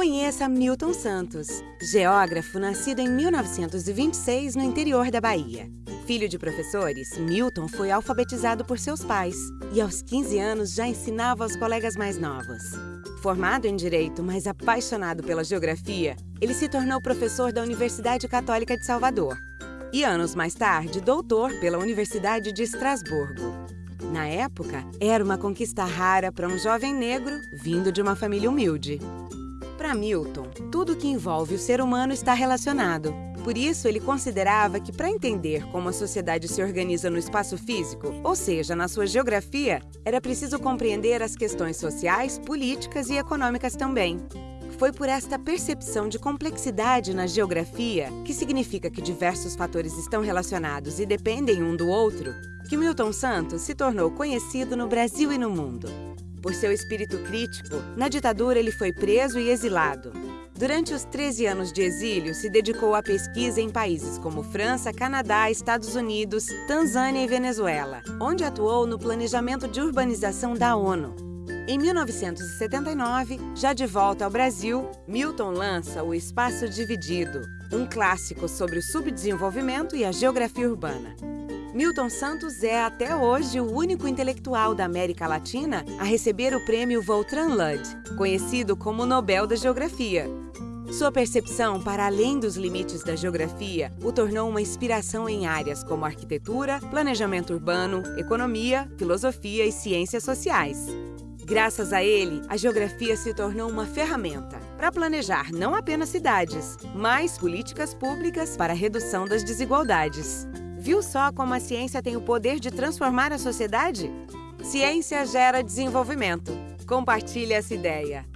Conheça Milton Santos, geógrafo nascido em 1926 no interior da Bahia. Filho de professores, Milton foi alfabetizado por seus pais e aos 15 anos já ensinava aos colegas mais novos. Formado em Direito, mas apaixonado pela geografia, ele se tornou professor da Universidade Católica de Salvador e anos mais tarde, doutor pela Universidade de Estrasburgo. Na época, era uma conquista rara para um jovem negro vindo de uma família humilde. Para Milton, tudo que envolve o ser humano está relacionado. Por isso, ele considerava que para entender como a sociedade se organiza no espaço físico, ou seja, na sua geografia, era preciso compreender as questões sociais, políticas e econômicas também. Foi por esta percepção de complexidade na geografia, que significa que diversos fatores estão relacionados e dependem um do outro, que Milton Santos se tornou conhecido no Brasil e no mundo. Por seu espírito crítico, na ditadura ele foi preso e exilado. Durante os 13 anos de exílio, se dedicou à pesquisa em países como França, Canadá, Estados Unidos, Tanzânia e Venezuela, onde atuou no planejamento de urbanização da ONU. Em 1979, já de volta ao Brasil, Milton lança O Espaço Dividido, um clássico sobre o subdesenvolvimento e a geografia urbana. Milton Santos é, até hoje, o único intelectual da América Latina a receber o prêmio Voltran Lud, conhecido como Nobel da Geografia. Sua percepção para além dos limites da geografia o tornou uma inspiração em áreas como arquitetura, planejamento urbano, economia, filosofia e ciências sociais. Graças a ele, a geografia se tornou uma ferramenta para planejar não apenas cidades, mas políticas públicas para a redução das desigualdades. Viu só como a ciência tem o poder de transformar a sociedade? Ciência gera desenvolvimento. Compartilhe essa ideia.